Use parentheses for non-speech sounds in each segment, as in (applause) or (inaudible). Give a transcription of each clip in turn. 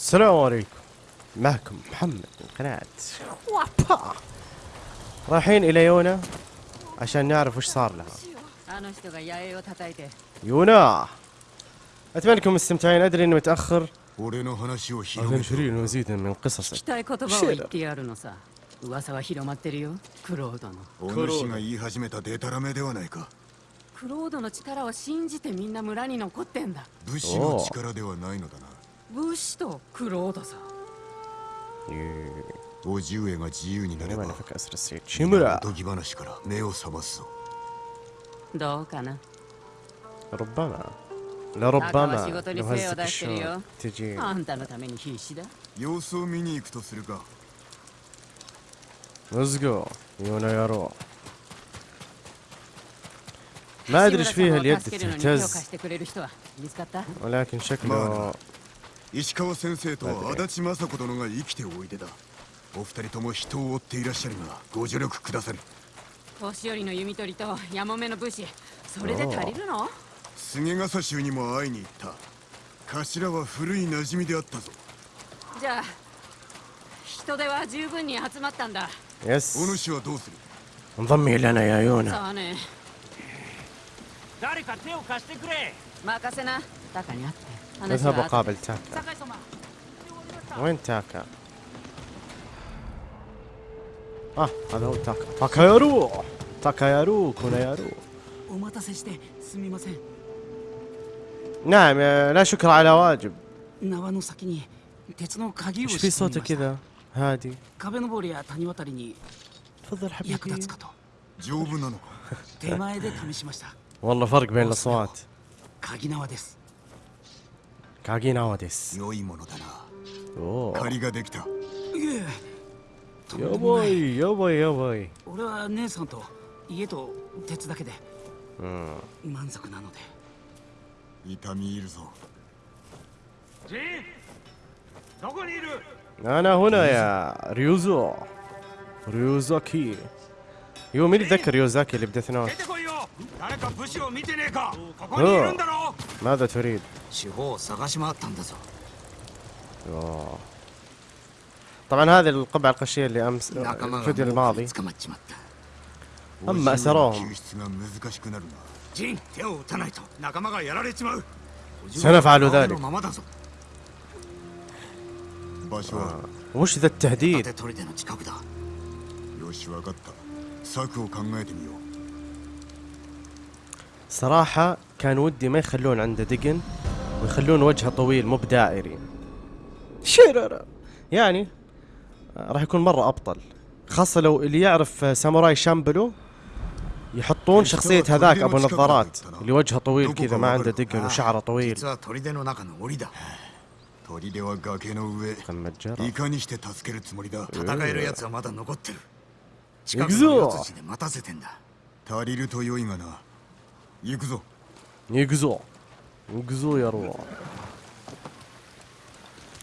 السلام عليكم معكم محمد من قناة وابا رايحين إلى يونا عشان نعرف وش صار لها あの人が野営を叩いて يونا أتمنى أنكم مستمتعين أدري إني متأخر 俺の話を أهلا 広げて شرير مزيدا من 聞 قصصك きたい言葉を言ってやるのさ噂は広まってるよクロードのお主が言い始めたデタラメではないかクロードの力を信じてみんな村に残ってんだ武士の力ではないのだな 武士とクロードさ إيه، 叔父上が自由になれ لما ば نفك أسر السيد お شيمورا とぎ話から目を覚ますぞどうかな ربما 赤は لربما 仕事に لو 精を هزك 出してる الشوط よ تجي あんたのために必死だ様子を見に行くとするか Let's go يونا يا رو ما أدري إيش فيها اليد 志村さんを助けるのに手を貸し تهتز てくれる人は見つかった ولكن شكله 石川先生と足立雅子殿が生きておいでだお二人とも人を追っていらっしゃるがご助力くだされ年寄りの弓取りとヤモメの武士それで足りるの菅笠衆にも会いに行った頭は古い馴染みであったぞじゃあ人手は十分に集まったんだ يس お主はどうする انضمي لنا يا يونا さあね誰か手を貸してくれ任せなタカに会って話 اذهب は後で وقابل تاكا 酒井様 وين تاكا؟ اه هذا هو تاكا تاكا يارو تاكا يارو كونا يارو お待たせしてすみません نعم يا- لا شكر على واجب 縄の先に鉄の鍵を ايش して في みま صوته した كذا هادي 壁登りや谷渡りに تفضل 役 حبيبي (laughs) 立つかと丈夫なのか手前で試しました (laughs) والله فرق بين الاصوات 鍵縄です 鍵縄です。良いものだな。お借りができた。やばいやばいやばい。俺は姉さんと家と鉄だけで、うん、満足なので。痛みいるぞ。ジンどこにいる？ななほなやリュウゾウ。リュウ竜キ يو مين يتذكر يوزاكي اللي بديث نوت ماذا تريد؟ طبعا هذه القبعة القشية اللي أمس آه، الفيديو الماضي. أما اسروهم سنفعل ذلك. آه. وش ذا التهديد؟ 盾取りでの近くだよし分かった策を考えてみよう صراحة كان ودي ما يخلون عنده دقن ويخلون وجهه طويل مو بدائري شرر يعني آه، راح يكون مرة أبطل خاصة لو اللي يعرف آه، ساموراي شامبلو يحطون شخصية هذاك أبو نظارات اللي وجهه طويل كذا ما عنده دقن وشعره طويل 実は 近行くぞくの四つ地で待たせてんだ足りると良いがな行くぞ يقزو يقزو يا روح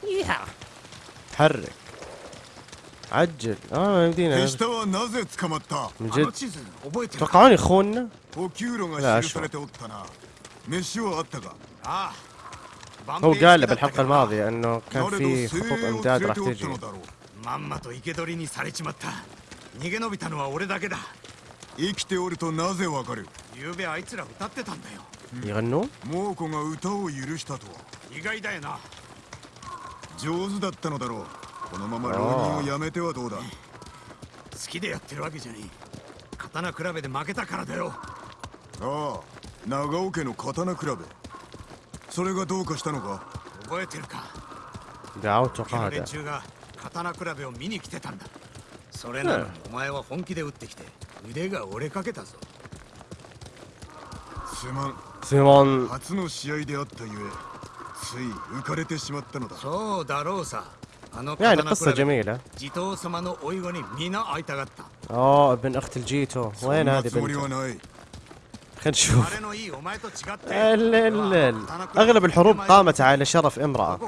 يا حرك عجل اه يمدينا 手下はなぜ捕まった من あの جد 地図覚えてるか توقعون يخوننا お給料いやが記されておったな飯はあったかああ هو قال له بالحلقة الماضية انه كان في خطوط امداد راح 連れておった تجي 逃げ延びたのは俺だけだ。生きておるとなぜわかる？昨夜あいつら歌ってたんだよ。いんの？猛虎が歌を許したとは。意外だよな。上手だったのだろう。このまま浪人をやめてはどうだ？好きでやってるわけじゃねえ。刀比べで負けたからだよ。ああ長尾家の刀比べ。それがどうかしたのか？覚えてるか？青とか連中が刀比べを見に来てたんだ。それなのにお前は本気で打ってきて腕が折れかけたぞすまん سيمون 初の試合であったゆえつい浮かれてしまったのだそうだろうさあの يعني 刀比 قصة べ جميلة 地頭様のおいごに皆会いたがった اوه ابن اخت الجيتو そん وين な هذه つ خلينا نشوف. أغلب الحروب قامت على شرف امرأة.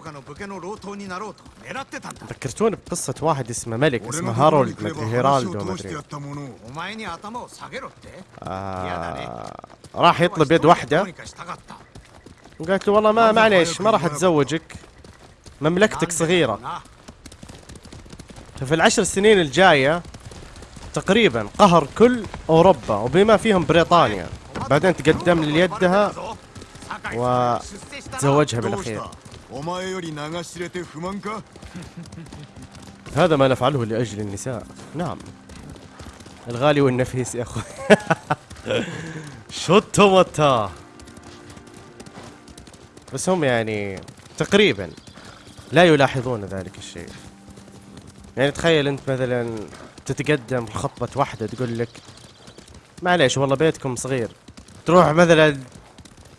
ذكرتوني بقصة واحد اسمه ملك اسمه هارولد مدري هيرالدو مدري. آه، راح يطلب يد واحدة. وقالت له والله ما معليش ما راح أتزوجك. مملكتك صغيرة. ففي العشر سنين الجاية تقريبا قهر كل أوروبا وبما فيهم بريطانيا. بعدين تقدم ليدها وتزوجها بالأخير. هذا ما نفعله لأجل النساء. نعم. الغالي والنفيس يا أخوي. (laughs) شو بس هم يعني تقريبا لا يلاحظون ذلك الشيء. يعني تخيل أنت مثلا تتقدم خطبة واحدة تقول لك معليش والله بيتكم صغير. تروح مثلا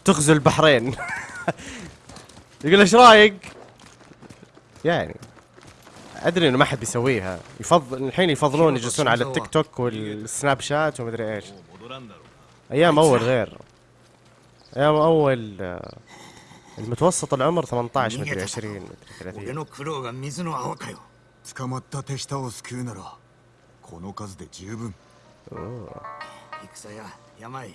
تغزو البحرين (laughs) يقول ايش رايك؟ يعني ادري انه ما حد بيسويها يفضل الحين يفضلون يجلسون على التيك توك والسناب شات ومدري ايش ايام اول غير ايام اول آه، المتوسط العمر 18 مدري 20 مدري 俺 30 の苦労が水の泡かよ捕まった手下を救うならこの数で十分戦や山へや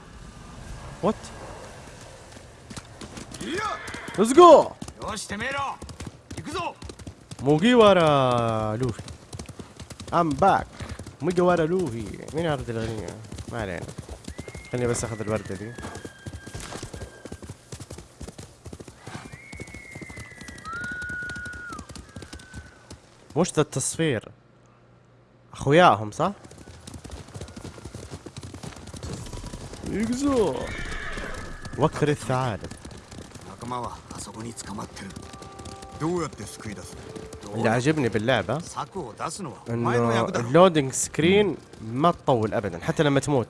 وات ليتس جو موجيوارا لوفي ام باك موجيوارا لوفي مين عرض الاغنية ما علينا خليني بس اخذ الوردة دي مش ذا التصفير اخوياهم صح؟ يقزوه. وكر الثعالب. اللي عجبني باللعبة إنه ال loading screen ما تطول ابدا حتى لما تموت.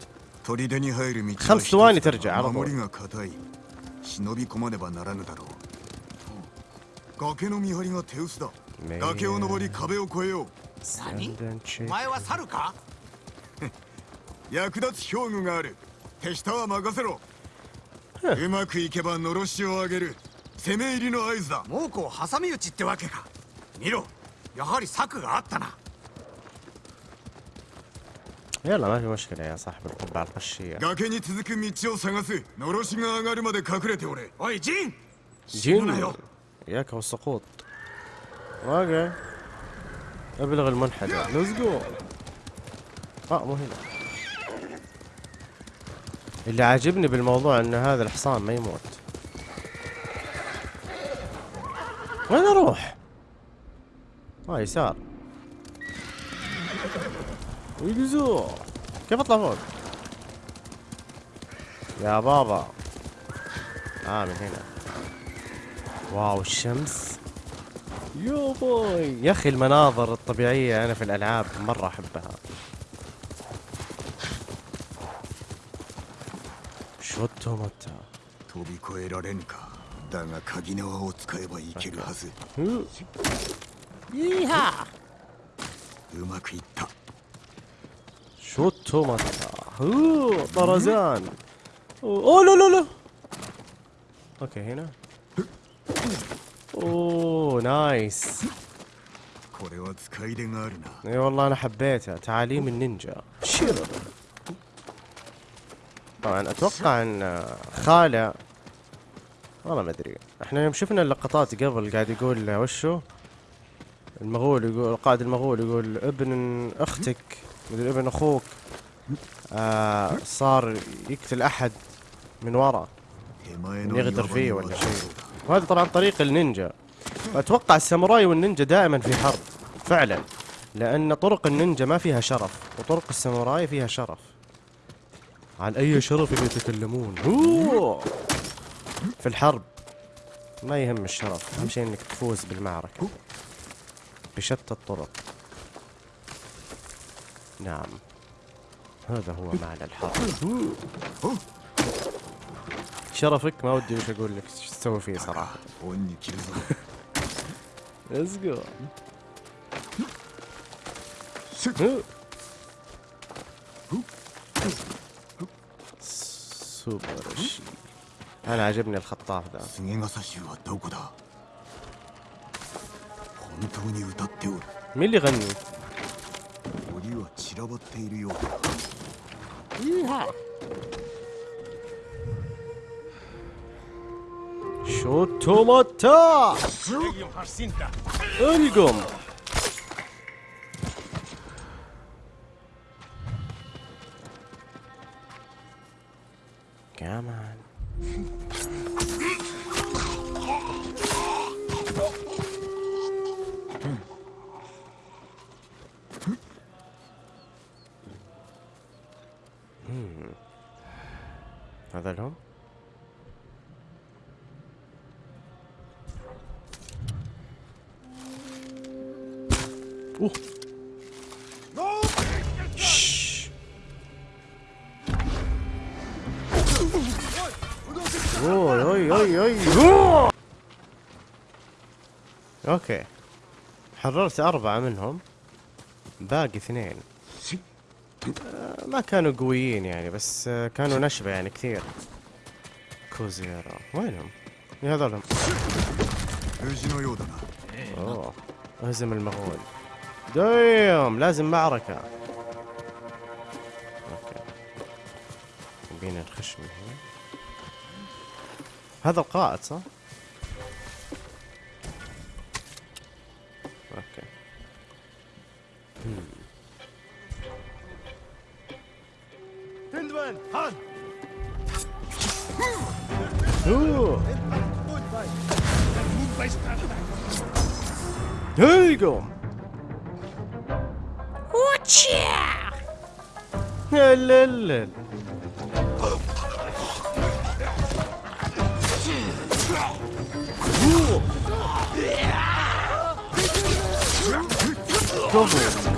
خمس ثواني ترجع على طول. (laughs) う崖の見張りが手薄だねえ崖を登り壁を越えよう何 Stand and お check. 前は猿か役立つ兵具がある手下は任せろうまくいけばのろしを上げる攻め入りの合図だ猛虎を挟み撃ちってわけか見ろやはり策があったな يلا ما في مشكلة يا صاحب القبعة القشية 崖に続く道を探すのろしが上がるまで隠れておれおいジン死ぬな جن よ اياك والسقوط اوكي ابلغ المنحدر ليتس جو اه مو هنا اللي عاجبني بالموضوع إن هذا الحصان ما يموت. وين أروح؟ آه يسار. ويجزو كيف أطلع فوق؟ يا بابا. آه من هنا. واو الشمس. يا باي. يا أخي المناظر الطبيعية أنا في الألعاب مرة أحبها. شوتو متا 飛び越えられぬかだが鍵縄を使えばいけるはず هو. ييها うまくいった شوتو متا هو طرزان اوه لا لا لا اوكي هنا اوه نايس これは使い出があるな اي والله انا حبيتها تعاليم النينجا شيرر طبعا أتوقع إن خالة والله ما أدري. إحنا يوم شفنا اللقطات قبل قاعد يقول وشو؟ المغول يقول القائد المغول يقول ابن أختك مدري ابن أخوك آه صار يقتل أحد من ورا يغدر فيه ولا شيء. وهذا طبعا طريق النينجا. أتوقع الساموراي والنينجا دائما في حرب فعلا. لأن طرق النينجا ما فيها شرف وطرق الساموراي فيها شرف. عن أي شرف يتكلمون. أوه. في الحرب ما يهم الشرف أهم شيء إنك تفوز بالمعركة. بشتى الطرق. نعم. هذا هو معنى الحرب. شرفك؟ ما ودي وش أقول لك إيش تسوي فيه صراحة. (laughs) 恩に سوبر شي. أنا عجبني الخطاف ذا مين اللي غني؟ شوتو ماتا ألقم. حررت أربعة منهم. باقي اثنين. آه، ما كانوا قويين يعني بس آه، كانوا نشبة يعني كثير. كوزيرا. وينهم؟ يا هذولهم أوه اهزم المغول. دايم لازم معركة. أوكي. يبينا نخش من هنا. هذا القائد صح؟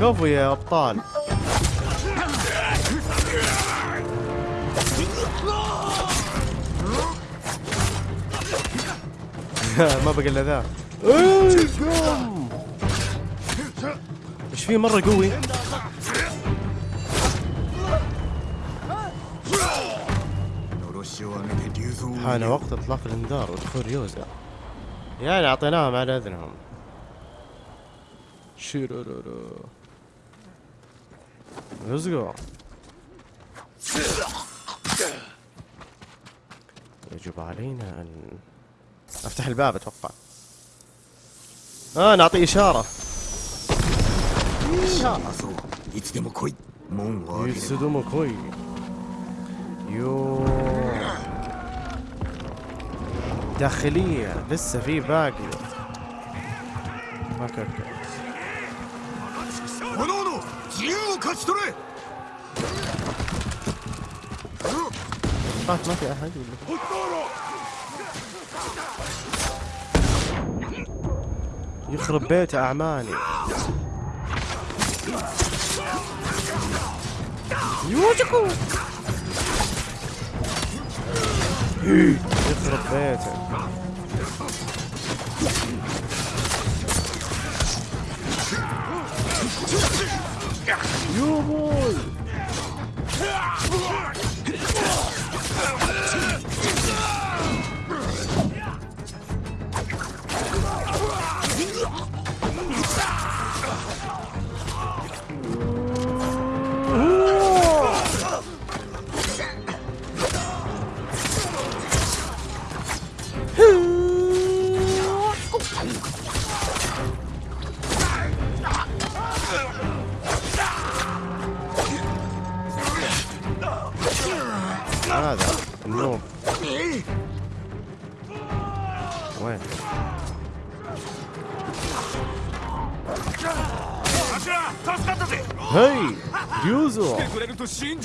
كفو يا أبطال. (laughs) ما بقى إلا ذا. إيش في مرة قوي؟ حان وقت إطلاق الإنذار ودخول يوزا يعني أعطيناهم على أذنهم. شيرورورو Let's go. يجب علينا أن أفتح الباب أتوقع. آه نعطي إشارة. يفسدون كوي. يو داخلية لسه في باقي. أوكي أوكي. 勝ち取れ طلعت ما في احد ولا يخرب بيت اعمالي يوجكو يخرب بيته Yo, boy!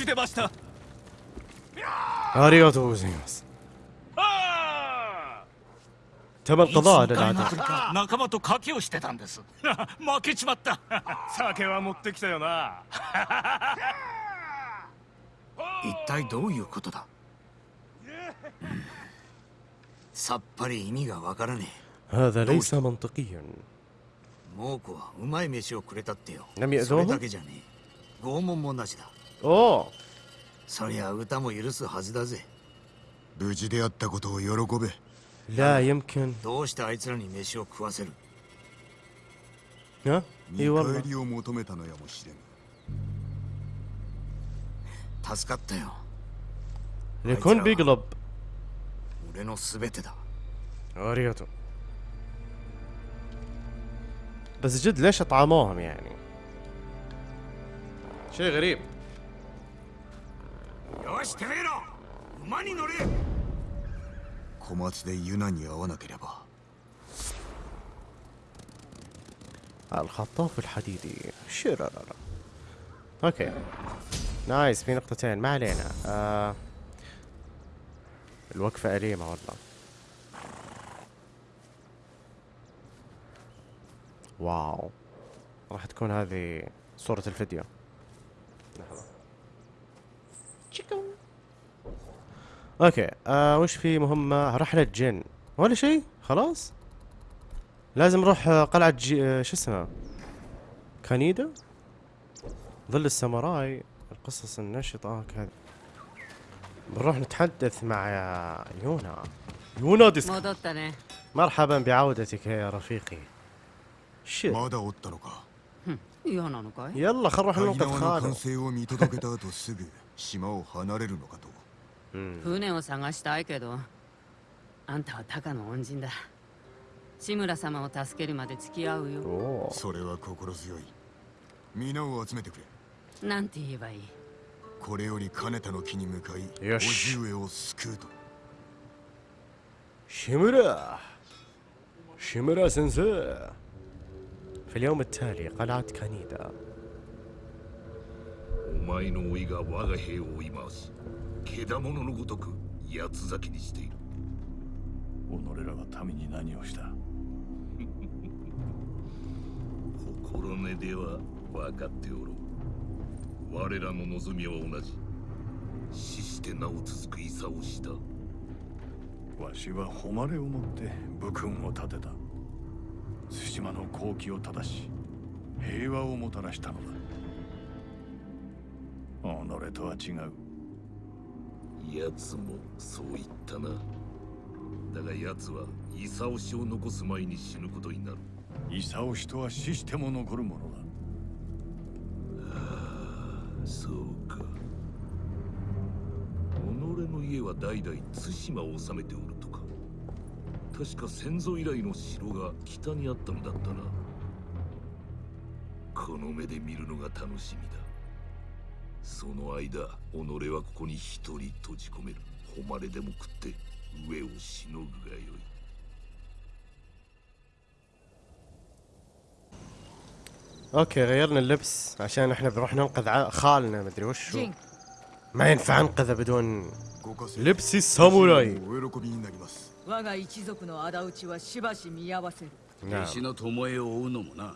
出ました。ありがとうございます。たまたなあれだ。仲間と賭けをしてたんです。(laughs) 負けちまった。酒は持ってきたよな。(laughs) 一体どういうことだ、うん、さっぱり意味がわからねえ。猛虎はうまい飯をくれたってよ。それだけじゃねえ。拷問もなしだ。اوه そりゃ歌も許すはずだぜ無事であったことを喜べ لا يمكن どうしてあいつらに飯を食わせる ها 見 اي 返 والله りを求めたのやもしれん助かったよ يكون بيقلب 俺の全てだ اريوتو بس جد ليش اطعموهم يعني شيء غريب よしてめえら馬に乗れ小松でユナに会わなければ الخطاف الحديدي شررر اوكي نايس في نقطتين ما علينا آه الوقفة أليمة والله واو راح تكون هذه صورة الفيديو okay. آه وش في مهمة؟ رحلة جن ولا شيء؟ خلاص. لازم نروح آه، قلعة جي... آه، شو اسمها؟ كانيدا؟ ظل الساموراي. القصص النشطة. آه، كذا بنروح نتحدث مع يونا. يونا ديسك. مرحبا بعودتك يا رفيقي. shit. يلا خل نروح لنقطة خالد 縄の خالو 完成を見届けた後すぐ島を離れるのかと مم. 船を探したいけどあんたはタカの恩人だ志村様を助けるまで付き合うよ أوه. それは心強い皆を集めてくれなんて言えばいいこれより金田の木に向かいよし叔父上を救うと شيمورا شيمورا سensei في اليوم التالي قلعة كانيدا お前の甥が我が兵を追い回し 獣のごとく八つ咲きにしている。己らが民に何をした？(laughs) 心根では分かっておろう。我らの望みは同じ。死して名を続く戦をした。わしは誉れをもって武君を立てた。対馬の好機を正し平和をもたらしたのだ。己とは違う奴もそう言ったな。だが奴は功氏を残す前に死ぬことになる。功氏とは死しても残るものだ。そうか。己の家は代々対馬を治めておるとか。確か先祖以来の城が北にあったのだったな。この目で見るのが楽しみだその間己はここに一人閉じ込める誉れでも食って上をしのぐがよい اوكي غيرنا اللبس عشان احنا بنروح ننقذ ع- خالنا مدري وش هو. ジン ما ينفع انقذه بدون ご家政 لبس الساموراي お喜びになります我が一族の仇討ちはしばし見合わせる نعم 弟子の巴を追うのもな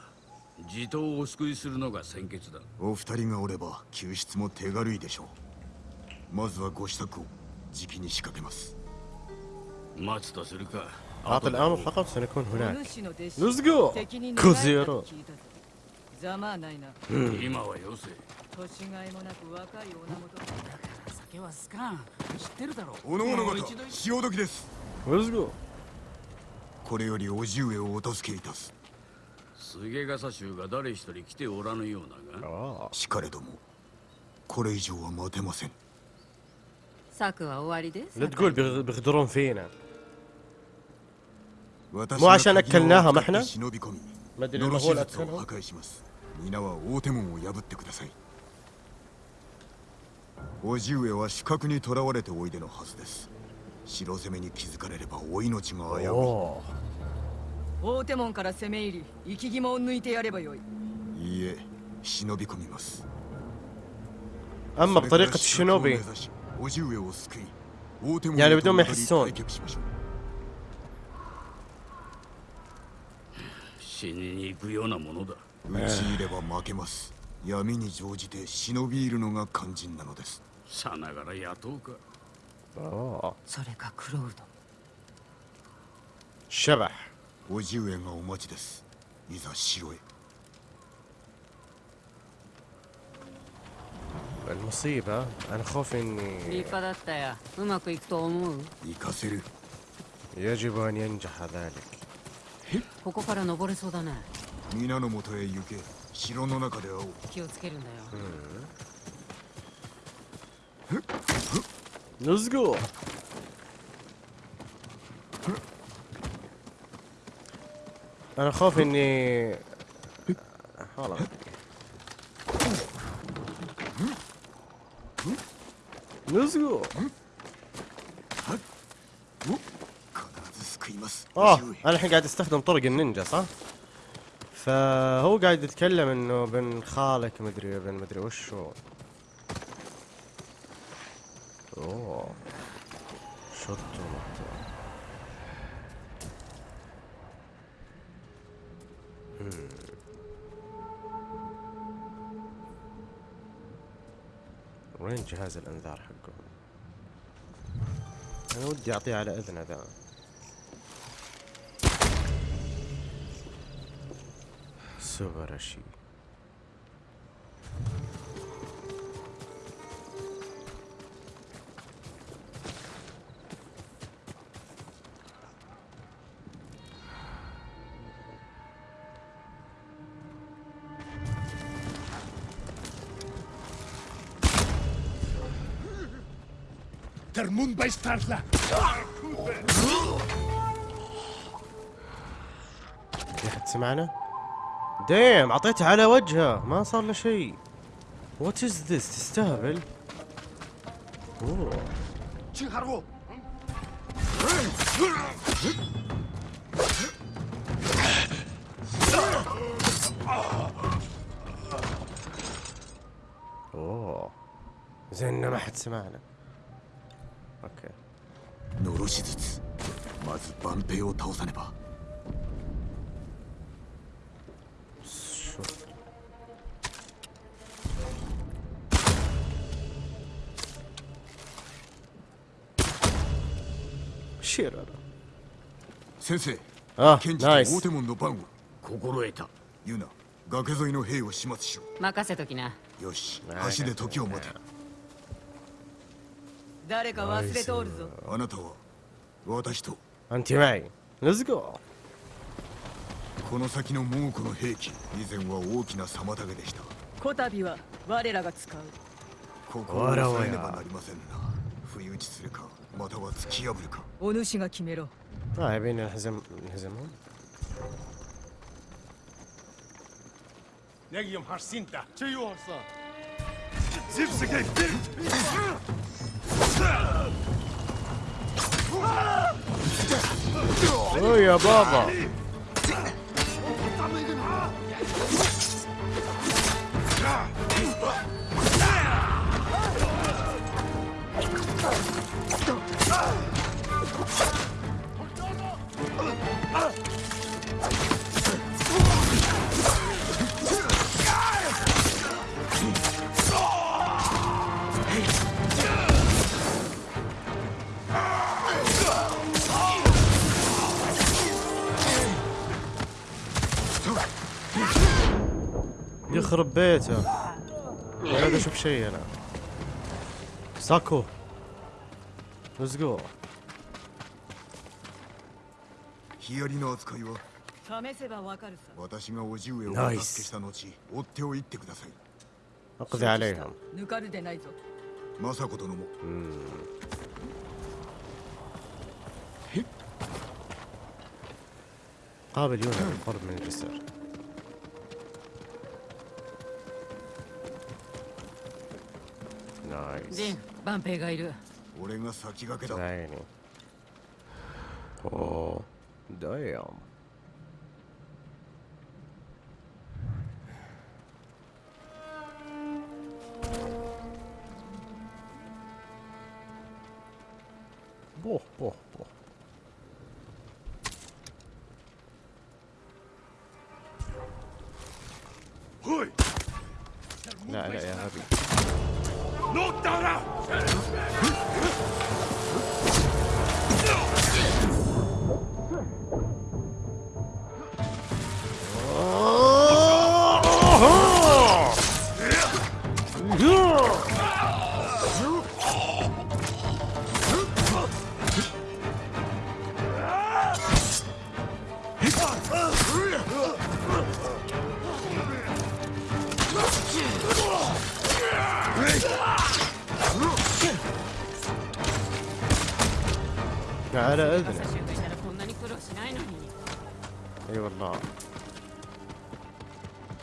地頭をお救いするのが先決だお二人がおれば救出も手軽いでしょうまずはご支度をじきに仕掛けます 待つとするか اعطي الامر فقط سنكون お هناك 主の弟子 Let's go 敵にクズ野郎聞いたぞざまあないな今はよせ年がいもなく若い女元酒は好かん知ってるだろおのおの方もう一度潮時です Let's go これより叔父上をお助けいたす 菅笠衆が誰一人来ておらぬようだが اه しかれどもこれ以上は待てません策は終わりです لا تقول بيغ- بيغدرون فينا 私 もう عشان が鍵を أكلناها 使って محنا؟ 忍び込み ما ادري ノロ المغول シ術を破 اكلهم 壊します皆は大手門を破ってください叔父上は死角に囚われておいでのはずです城攻めに気づかれればお命が危う اوه 大手門から攻め入り生き肝を抜いてやればよいいいえ忍び込みます اما それから بطريقة 死角を目 الشنوبي 指し叔父上を救い大手門 يعني へ بدون と ما 戻り يحسون 退却しましょう死にに行くようなものだ討ち入れば負けます闇に乗じて忍び入るのが肝心なのですさながら雇うか اوه それかクロウド شبح 叔父上がお待ちです いざ城へ المصيبة أنا خوفي 立 إني 派だったやうまくいくと思う行かせる يجب أن ينجح ذلك ここから登れそうだね皆のもとへ行け城の中で会おう気をつけるんだよ Let's go أنا خوفي اني والله. Let's آه أنا الحين قاعد أستخدم طرق النينجا صح؟ فهو قاعد يتكلم إنه بن خالك مدري بن مدري وش هو أوه. شطه وين جهاز الأنذار حقهم؟ أنا ودي أعطيه على إذنه ذا. سوبراشي Termund Beistarla! في احد سمعنا؟ ديم أعطيته على وجهه ما صار له شيء وات از ذس تستهبل؟ أوه! أوه زين ما حد سمعنا しずつ。まず万平を倒さねば。先生あ賢治大手門の番を。心得た。ユナ崖沿いの兵を始末しろ。任せときな。よし橋で時を待て。誰か忘れておるぞ。あなたは私と انت معي ليتس جو この先の猛虎の兵器以前は大きな妨げでしたこたびは我らが使うここを抑えねばなりませんな不意打ちするかまたは突き破るかお主が決めろ اه يبينا نهزم نهزمهم Negium Harsinta! Oi, a baba. يخرب بيته ولا قاعد اشوف شيء انا ساكو ليتس جو ヒアリの扱いは試せばわかるさ私が叔父上をおナイス助けした後追っておいてください اقضي عليهم 抜かるでないぞ政子殿も قابل يونا بالقرب من الجسر ジン、バンペイがいる。俺が先駆けだ。ね。ダイン。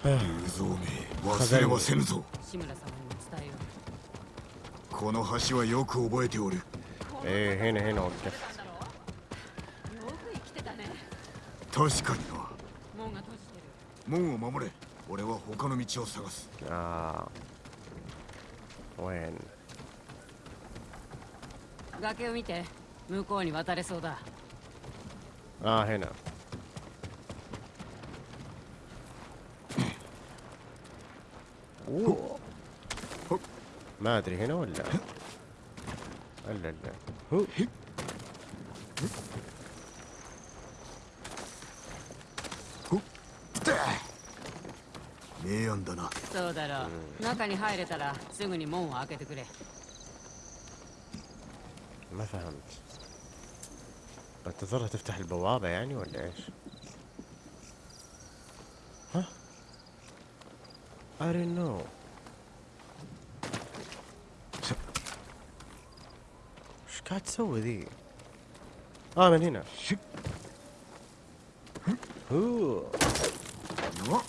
蔵名忘れはせぬぞ志村様に伝えよう。この橋はよく覚えておる。ええー、へねへねおってたね確かにな。門を守れ。俺は他の道を探す。ああ。おえん。崖を見て向こうに渡れそうだ。ああ変な。أوه. ما ادري هنا ولا الا لا هو. 明暗だなそうだろう、中に入れたらすぐに門を開けてくれ ما فهمت انتظرها تفتح البوابة يعني ولا ايش؟ I don't know ايش قاعد تسوي ذي؟ اه من هنا هو な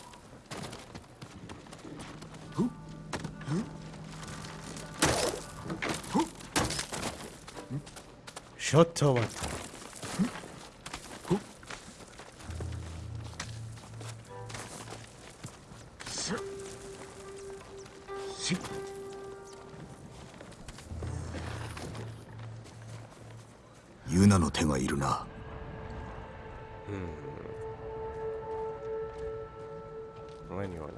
شوت وات 手がいるな。うん。何がな。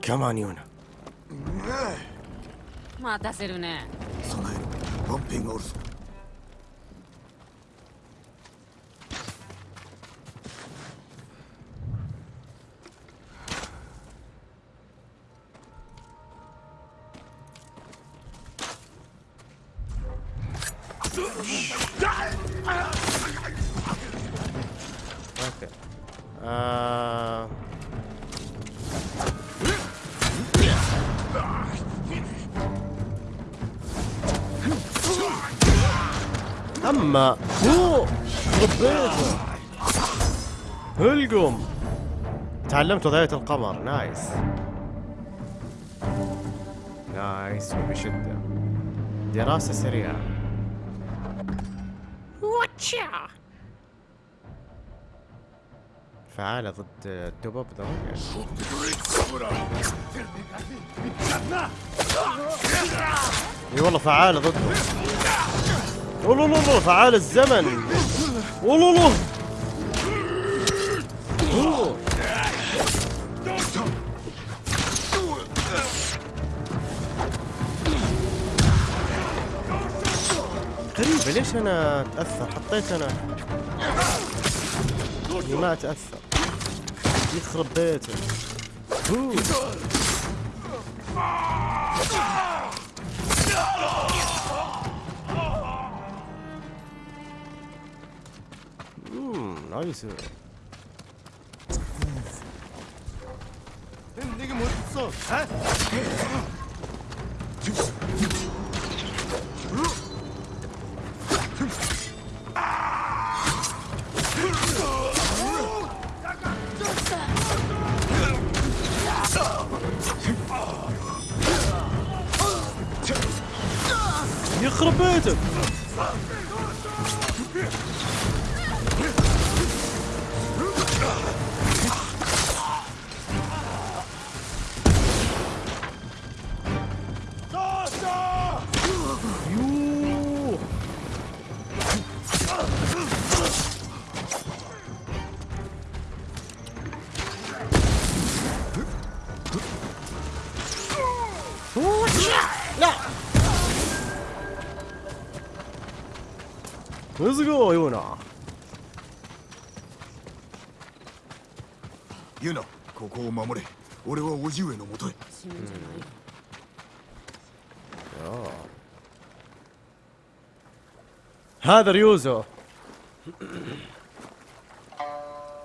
キャマニオナ待たせるね備えろワンピン تعلمت وظيفة القمر. نايس. نايس. وبشدة. دراسة سريعة. واتشا فعالة ضد الدبب إي والله فعالة ضده. والله فعال الزمن. والله ليش أنا اتاثر حطيت أنا ما اتاثر يخرب بيته امم نايس ها ずごうような。ユナ、ここを守れ。俺はおじ上のもとへ。死ぬんじゃないよ。هذا ريوزو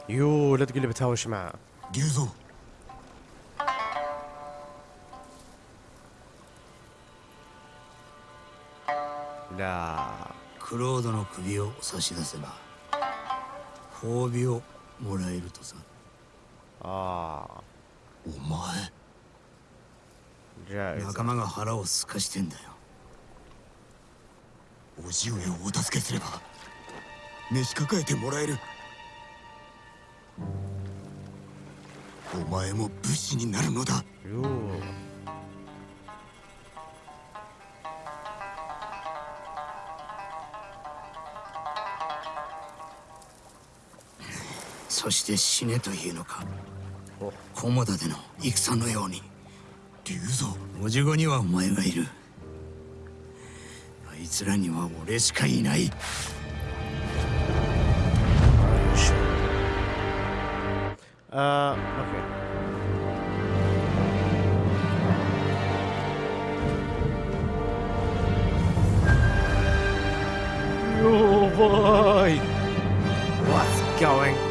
يو لا تقول لي بتهاوش معه ريوزو لا クロードの首を差し出せば褒美をもらえるとさ。ああ。お前じゃあ仲間が腹をすかしてんだよ。お父上をお助けすれば召し抱えてもらえる。お前も武士になるのだ。よそして死ねというのか？駒田での戦のように竜蔵お。じごにはお前がいる。あいつらには俺しかいない。あ、uh, okay. Oh boy! What's going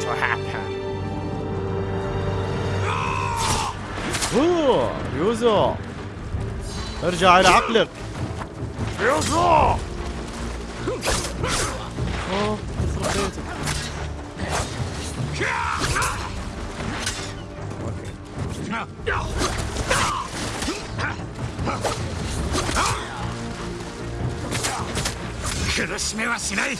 اوه يوزو ارجع الى عقلك يوزو اوه يخرب بيتك اوكي 苦しめはしない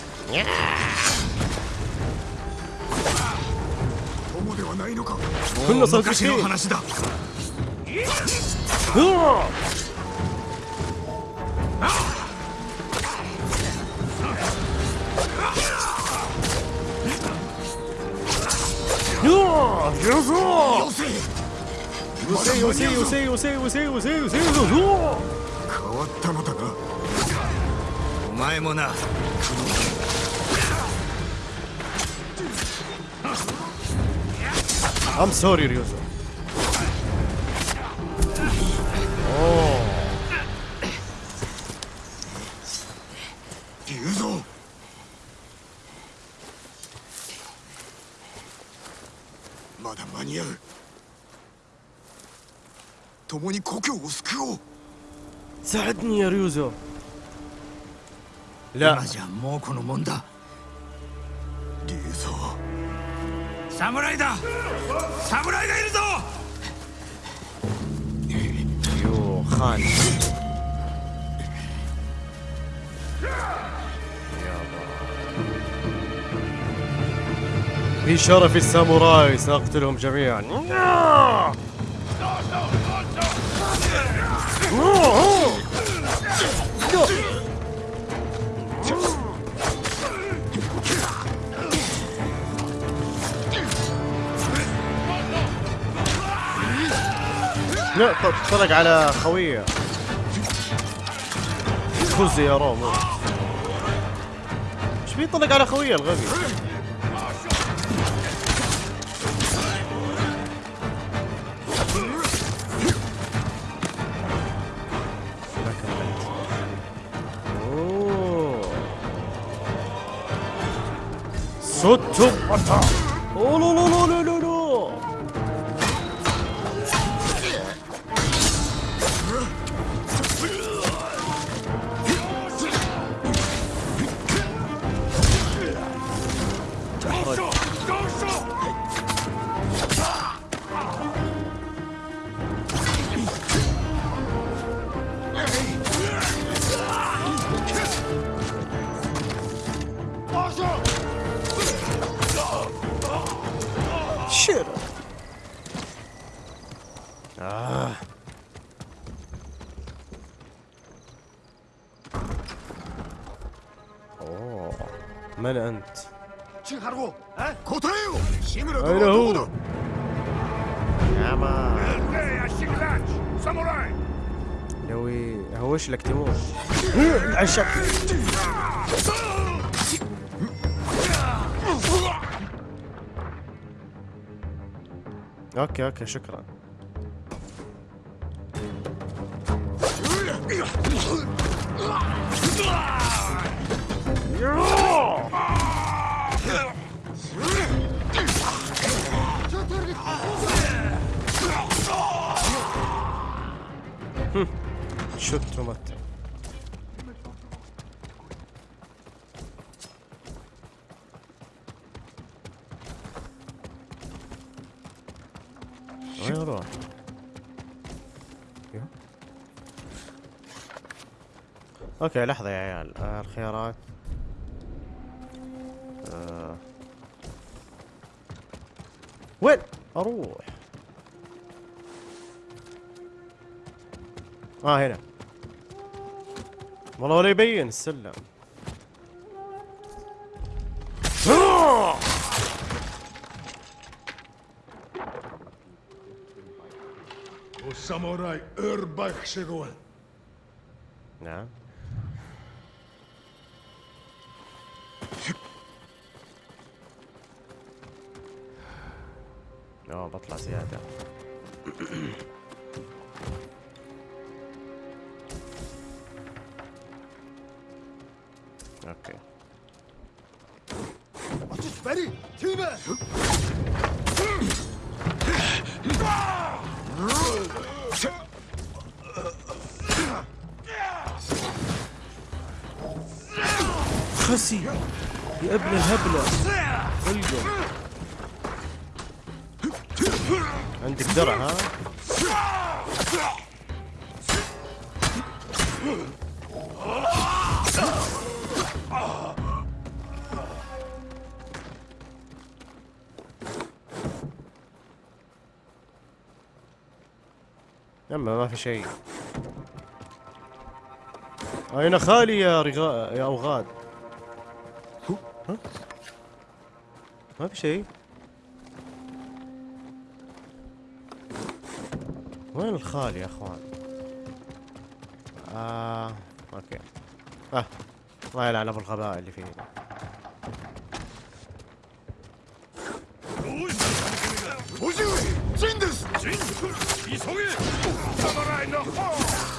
友ではないのか كنا 昔の صادقين 話だ よせよせよせよせよせよせよせ変わったのだお前もな I'm sorry, Ryozo. وسكيو. ساعدني يا ريوزو. لا. ريوزو ساموراي دا. ساموراي دا يرزو. يو خان. في شرف الساموراي سأقتلهم جميعا. ط- طلق على خويه فوز يا روم إيش بيطلق على خويه الغبي؟ ショットバターおろろろろ لك شكرا شتمت أوكي لحظة يا عيال. آه الخيارات. آه. وين؟ أروح. آه هنا. والله ولا يبين السلم. ساموراي أربع شغل نعم. بطلع زيادة. أوكي. خسي يا ابن الهبلة. القم عندك درع ها؟ يما ما في شيء. أين خالي يا رغاء يا أوغاد؟ ها؟ ما في شيء. وين الخال يا اخوان آه أوكي آه الله يلعن ابو الغباء اللي فيه 叔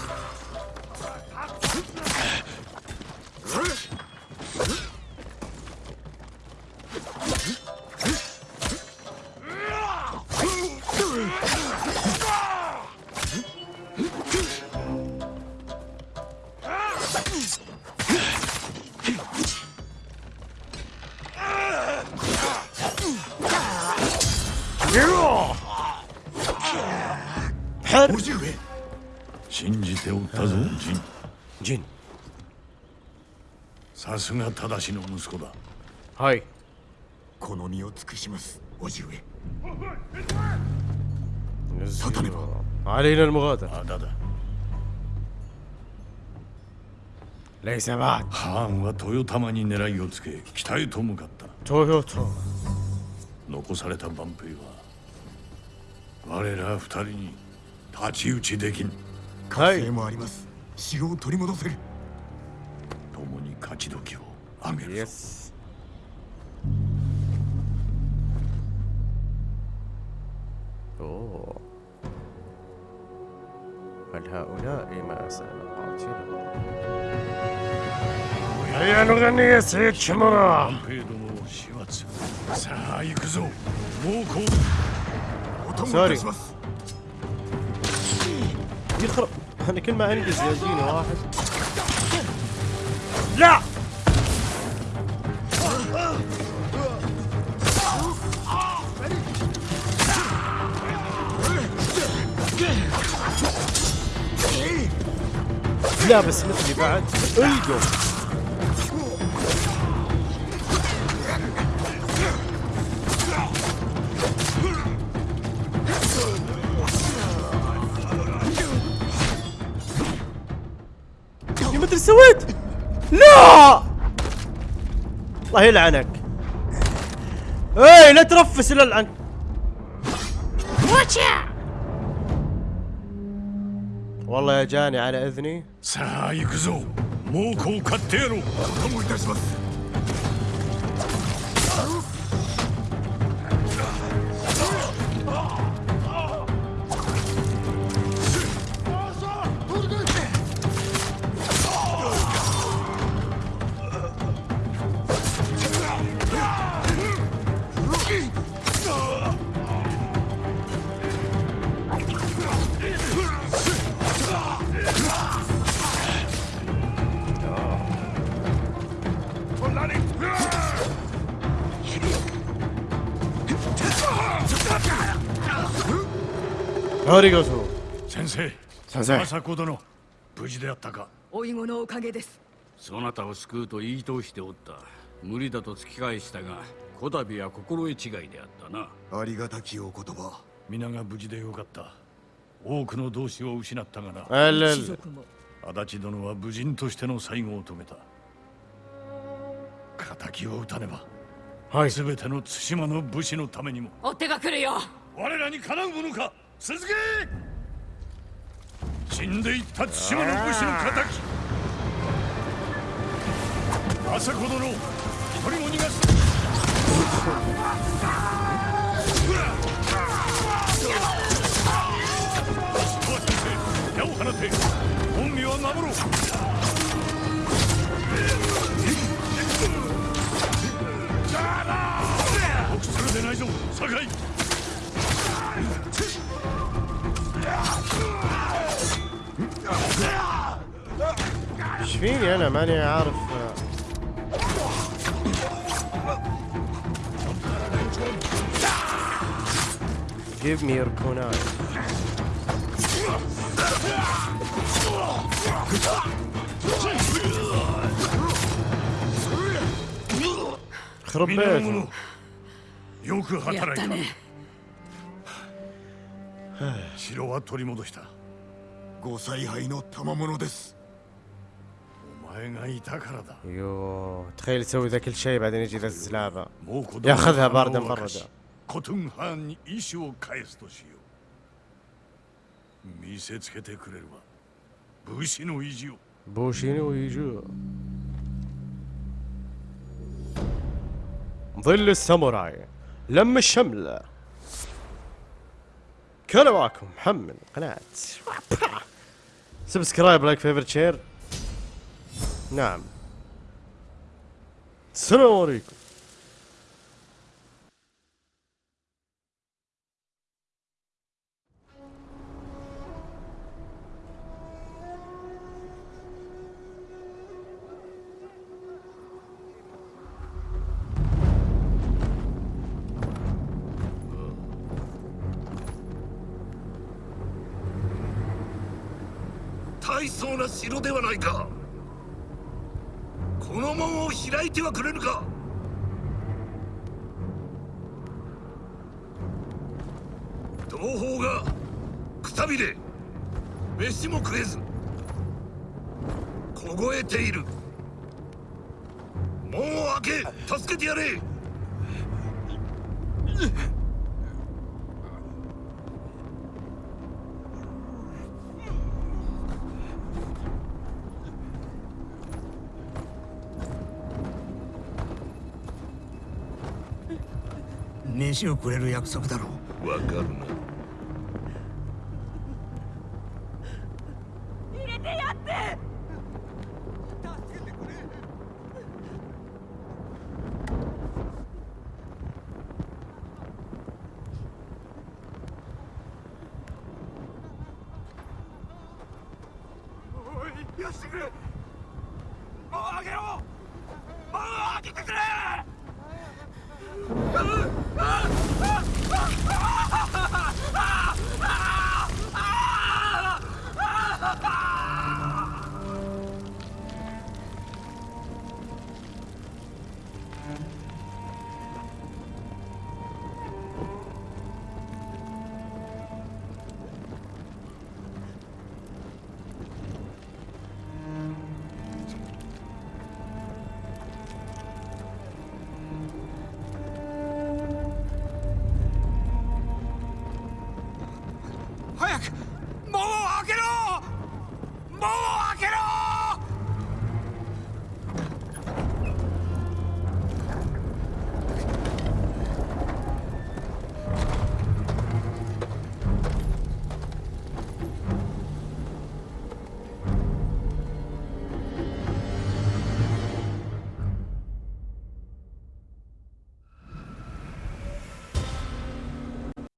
すが正しの息子だ هاي この身を尽くします叔父上 نزلوا. علينا المغادرة まだだ ليس بعد ハーンは豊玉に狙いをつけ北へと向かった تويوتا 残された万兵は我ら二人に太刀打ちできんはい火星もあります城を取り戻せる共に 勝ち時をあげるぞ يس أوه هل هؤلاء ما سنقاتلهم هيا نغني يا سيد شمرة 万兵どもを始末さあ行くぞ猛攻お供いたします يخرب انا كل ما انجز يجيني واحد لا. بس مثلي بعد. يا ما ادري سويت. لا! الله يلعنك. اي لا ترفس للعن والله يا جاني على إذني. سايكزو موكو كاتيرو ありがとう先生。先生。朝子殿無事であったか。おいごのおかげです。そなたを救うと言い通しておった。無理だと突き返したがこたびは心得違いであったな。ありがたきお言葉。皆が無事でよかった。多くの同志を失ったがな。あれ足立殿は武人としての最後を止めた。敵を撃たねばはい。全ての対馬の武士のためにも。お手が来るよ。我らにかなうものか。続け!死んでいった対馬の武士の敵!政子殿一人も逃がす!矢を放て恩義は守ろう!臆するでないぞ!酒井! ايش فيني انا ماني عارف Give me your kunai. خرب 皆の بيتهم 者よくやっ働いたたね 城は取り戻したご采配の賜物ですお前がいたからだ يوه تخيل يسوي ذا كل شيء بعدين يجي ذا الزلابه もう子供 ياخذها の باردا 花を明か بردا しコトゥンハーンに意志を返すとしよう見せつけてくれるわ武士の意地を بوشينو يجو ظل الساموراي لم الشملة كان معكم محمد قناة. subscribe like favorite share نعم. السلام عليكم「てはくれぬか？同胞がくたびれ飯も食えず凍えている。門を開け助けてやれ。飯をくれる約束だろう。わかるな。よ